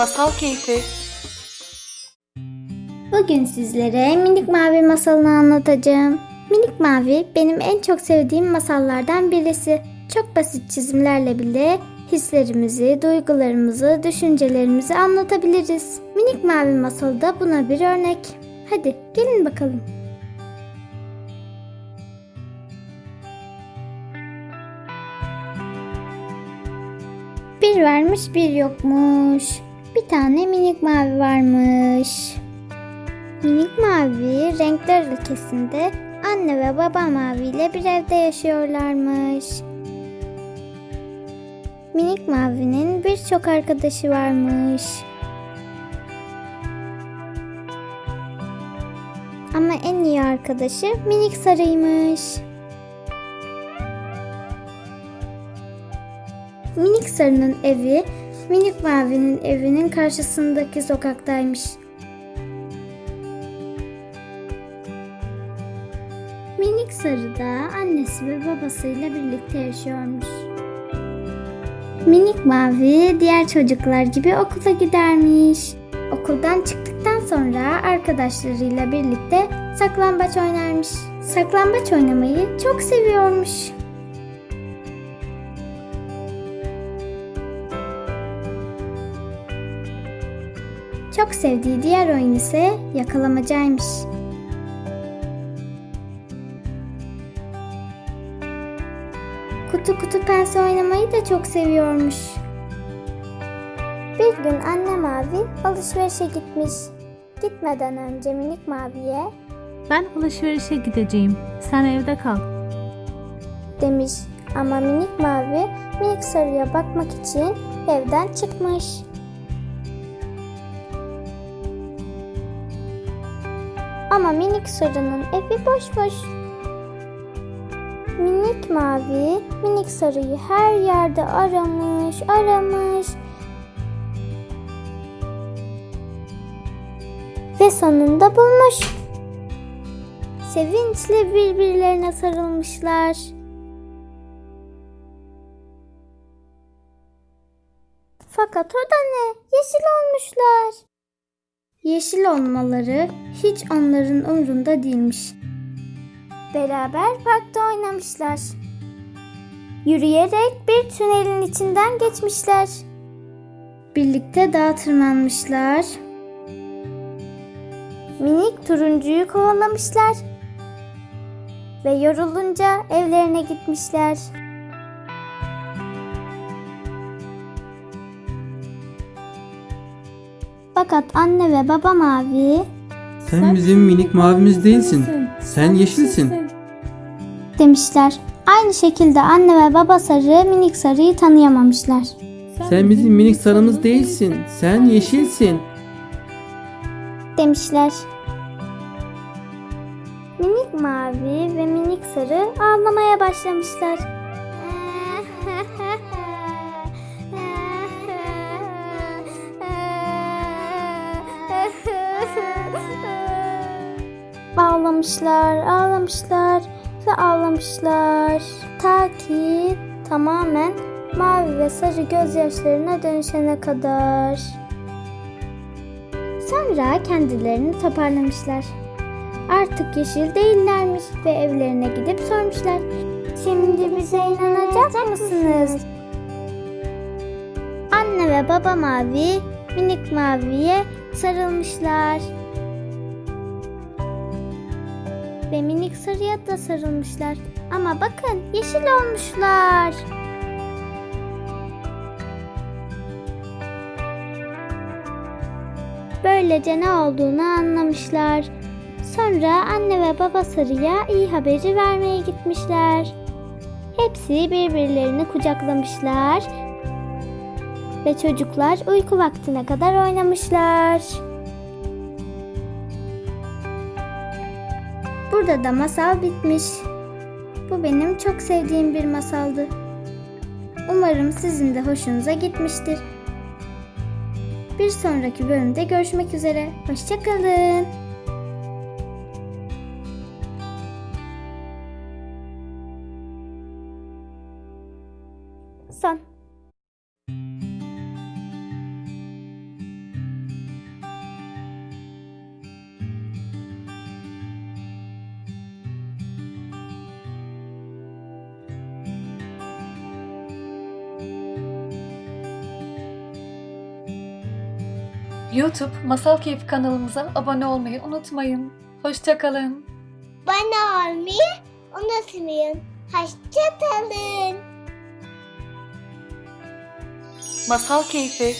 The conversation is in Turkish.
Masal Keyfi Bugün sizlere Minik Mavi masalını anlatacağım. Minik Mavi benim en çok sevdiğim masallardan birisi. Çok basit çizimlerle bile hislerimizi, duygularımızı, düşüncelerimizi anlatabiliriz. Minik Mavi masalı da buna bir örnek. Hadi gelin bakalım. Bir varmış bir yokmuş. Tane minik mavi varmış. Minik mavi renkler ülkesinde anne ve baba mavi ile bir evde yaşıyorlarmış. Minik mavinin birçok arkadaşı varmış. Ama en iyi arkadaşı minik sarıymış. Minik sarının evi minik mavinin evinin karşısındaki sokaktaymış. Minik sarı da annesi ve babasıyla birlikte yaşıyormuş. Minik mavi diğer çocuklar gibi okula gidermiş. Okuldan çıktıktan sonra arkadaşlarıyla birlikte saklambaç oynarmış. Saklambaç oynamayı çok seviyormuş. Çok sevdiği diğer oyun ise yakalamacaymış. Kutu kutu pense oynamayı da çok seviyormuş. Bir gün anne mavi alışverişe gitmiş. Gitmeden önce minik maviye Ben alışverişe gideceğim. Sen evde kal. demiş ama minik mavi minik sarıya bakmak için evden çıkmış. Ama minik sarının evi boş boş. Minik mavi minik sarıyı her yerde aramış, aramış. Ve sonunda bulmuş. Sevinçle birbirlerine sarılmışlar. Fakat o da ne? Yeşil olmuşlar. Yeşil olmaları hiç onların umrunda değilmiş. Beraber parkta oynamışlar. Yürüyerek bir tünelin içinden geçmişler. Birlikte dağa tırmanmışlar. Minik turuncuyu kovalamışlar. Ve yorulunca evlerine gitmişler. Fakat anne ve baba mavi Sen bizim minik mavimiz değilsin. Sen yeşilsin. demişler. Aynı şekilde anne ve baba sarı minik sarıyı tanıyamamışlar. Sen bizim minik sarımız değilsin. Sen yeşilsin. demişler. Minik mavi ve minik sarı ağlamaya başlamışlar. Ağlamışlar, ağlamışlar ve ağlamışlar. Ta ki tamamen mavi ve sarı gözyaşlarına dönüşene kadar. Sonra kendilerini toparlamışlar. Artık yeşil değillermiş ve evlerine gidip sormuşlar. Şimdi bize inanacak mısınız? Anne ve baba mavi minik maviye sarılmışlar. Ve minik sarıya da sarılmışlar. Ama bakın yeşil olmuşlar. Böylece ne olduğunu anlamışlar. Sonra anne ve baba sarıya iyi haberi vermeye gitmişler. Hepsi birbirlerini kucaklamışlar ve çocuklar uyku vaktine kadar oynamışlar. Burada da masal bitmiş. Bu benim çok sevdiğim bir masaldı. Umarım sizin de hoşunuza gitmiştir. Bir sonraki bölümde görüşmek üzere. Hoşçakalın. Son. YouTube Masal Keyfi kanalımıza abone olmayı unutmayın. Hoşçakalın. Bana olmayı unutmayın. Hoşçakalın. Masal Keyfi